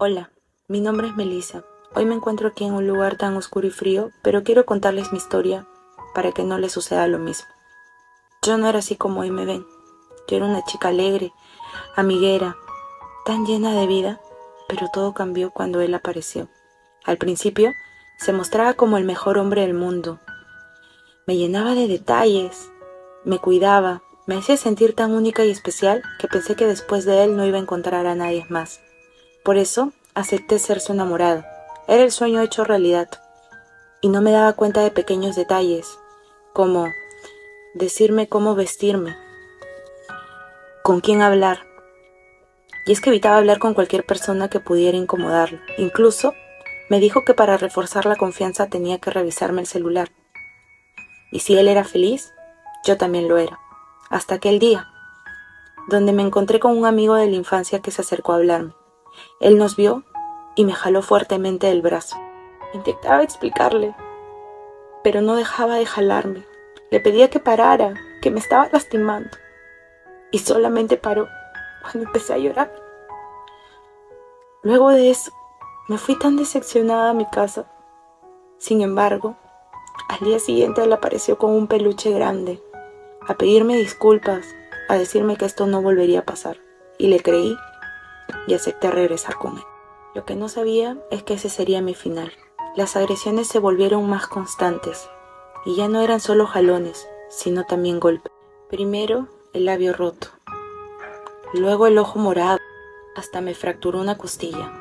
Hola, mi nombre es Melissa. Hoy me encuentro aquí en un lugar tan oscuro y frío, pero quiero contarles mi historia para que no les suceda lo mismo. Yo no era así como hoy me ven. Yo era una chica alegre, amiguera, tan llena de vida, pero todo cambió cuando él apareció. Al principio, se mostraba como el mejor hombre del mundo. Me llenaba de detalles, me cuidaba, me hacía sentir tan única y especial que pensé que después de él no iba a encontrar a nadie más. Por eso acepté ser su enamorado. Era el sueño hecho realidad. Y no me daba cuenta de pequeños detalles, como decirme cómo vestirme, con quién hablar. Y es que evitaba hablar con cualquier persona que pudiera incomodarlo. Incluso me dijo que para reforzar la confianza tenía que revisarme el celular. Y si él era feliz, yo también lo era. Hasta aquel día, donde me encontré con un amigo de la infancia que se acercó a hablarme. Él nos vio y me jaló fuertemente del brazo. Intentaba explicarle, pero no dejaba de jalarme. Le pedía que parara, que me estaba lastimando. Y solamente paró cuando empecé a llorar. Luego de eso, me fui tan decepcionada a mi casa. Sin embargo, al día siguiente él apareció con un peluche grande, a pedirme disculpas, a decirme que esto no volvería a pasar. Y le creí y acepté regresar con él. Lo que no sabía es que ese sería mi final. Las agresiones se volvieron más constantes y ya no eran solo jalones, sino también golpes. Primero el labio roto, luego el ojo morado, hasta me fracturó una costilla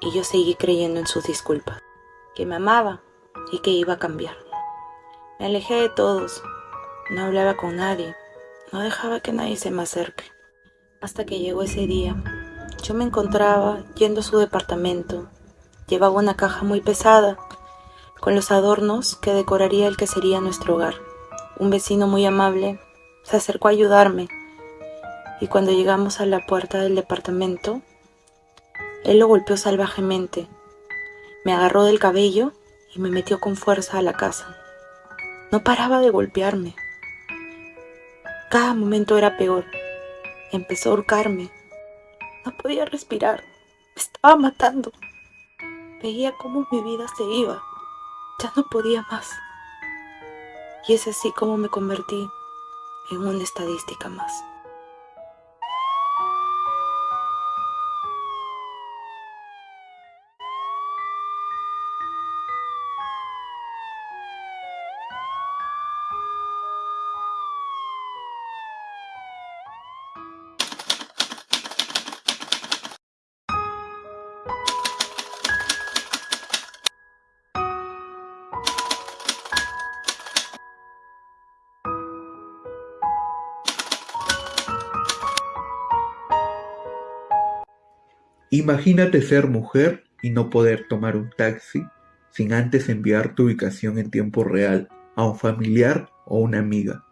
y yo seguí creyendo en sus disculpas, que me amaba y que iba a cambiar. Me alejé de todos, no hablaba con nadie, no dejaba que nadie se me acerque, hasta que llegó ese día yo me encontraba yendo a su departamento. Llevaba una caja muy pesada, con los adornos que decoraría el que sería nuestro hogar. Un vecino muy amable se acercó a ayudarme y cuando llegamos a la puerta del departamento, él lo golpeó salvajemente. Me agarró del cabello y me metió con fuerza a la casa. No paraba de golpearme. Cada momento era peor. Empezó a ahorcarme no podía respirar. Me estaba matando. Veía cómo mi vida se iba. Ya no podía más. Y es así como me convertí en una estadística más. Imagínate ser mujer y no poder tomar un taxi sin antes enviar tu ubicación en tiempo real a un familiar o una amiga.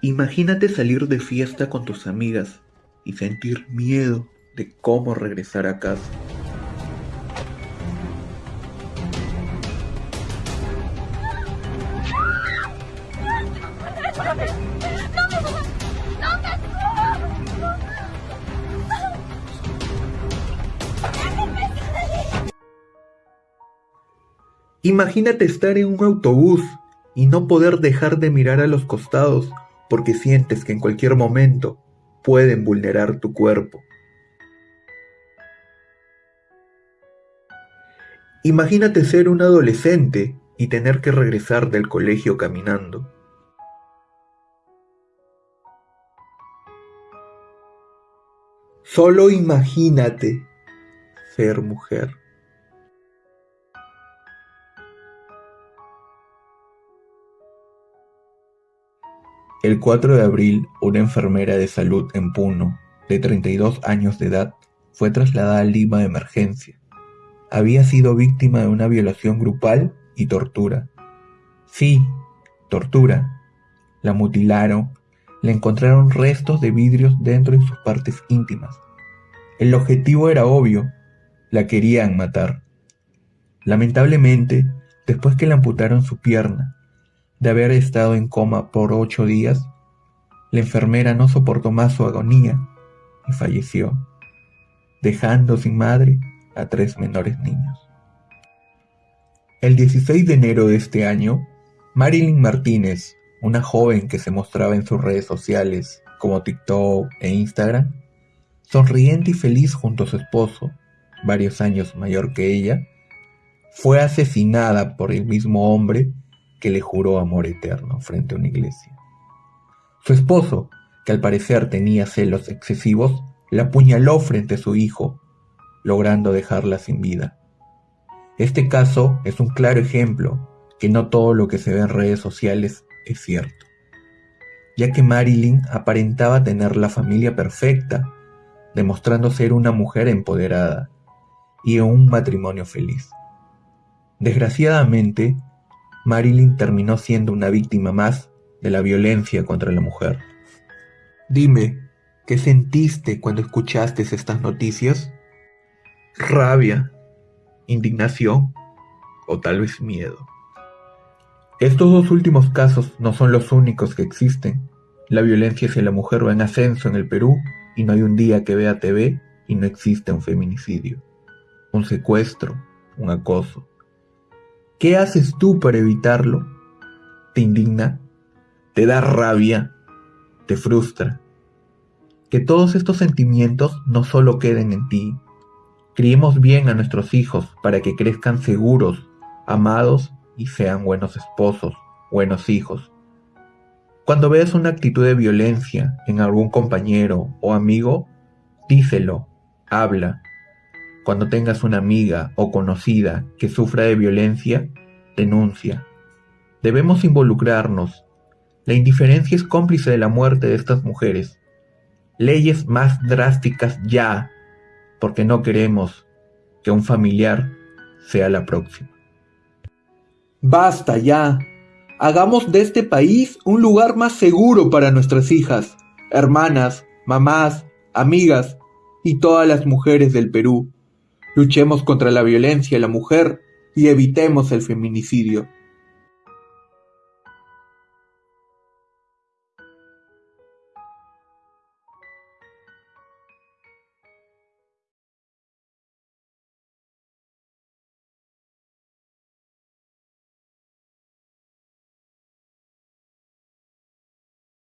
Imagínate salir de fiesta con tus amigas y sentir miedo de cómo regresar a casa. Imagínate estar en un autobús y no poder dejar de mirar a los costados porque sientes que en cualquier momento pueden vulnerar tu cuerpo. Imagínate ser un adolescente y tener que regresar del colegio caminando. Solo imagínate ser mujer. El 4 de abril, una enfermera de salud en Puno, de 32 años de edad, fue trasladada a Lima de emergencia. Había sido víctima de una violación grupal y tortura. Sí, tortura. La mutilaron, le encontraron restos de vidrios dentro de sus partes íntimas. El objetivo era obvio, la querían matar. Lamentablemente, después que le amputaron su pierna, de haber estado en coma por ocho días, la enfermera no soportó más su agonía y falleció, dejando sin madre a tres menores niños. El 16 de enero de este año, Marilyn Martínez, una joven que se mostraba en sus redes sociales como TikTok e Instagram, sonriente y feliz junto a su esposo, varios años mayor que ella, fue asesinada por el mismo hombre que le juró amor eterno frente a una iglesia. Su esposo, que al parecer tenía celos excesivos, la apuñaló frente a su hijo, logrando dejarla sin vida. Este caso es un claro ejemplo que no todo lo que se ve en redes sociales es cierto, ya que Marilyn aparentaba tener la familia perfecta, demostrando ser una mujer empoderada y un matrimonio feliz. Desgraciadamente, Marilyn terminó siendo una víctima más de la violencia contra la mujer. Dime, ¿qué sentiste cuando escuchaste estas noticias? Rabia, indignación o tal vez miedo. Estos dos últimos casos no son los únicos que existen. La violencia hacia la mujer va en ascenso en el Perú y no hay un día que vea TV y no existe un feminicidio, un secuestro, un acoso. ¿Qué haces tú para evitarlo? ¿Te indigna? ¿Te da rabia? ¿Te frustra? Que todos estos sentimientos no solo queden en ti. Criemos bien a nuestros hijos para que crezcan seguros, amados y sean buenos esposos, buenos hijos. Cuando veas una actitud de violencia en algún compañero o amigo, díselo, habla. Cuando tengas una amiga o conocida que sufra de violencia, denuncia. Debemos involucrarnos. La indiferencia es cómplice de la muerte de estas mujeres. Leyes más drásticas ya, porque no queremos que un familiar sea la próxima. Basta ya. Hagamos de este país un lugar más seguro para nuestras hijas, hermanas, mamás, amigas y todas las mujeres del Perú. Luchemos contra la violencia a la mujer y evitemos el feminicidio.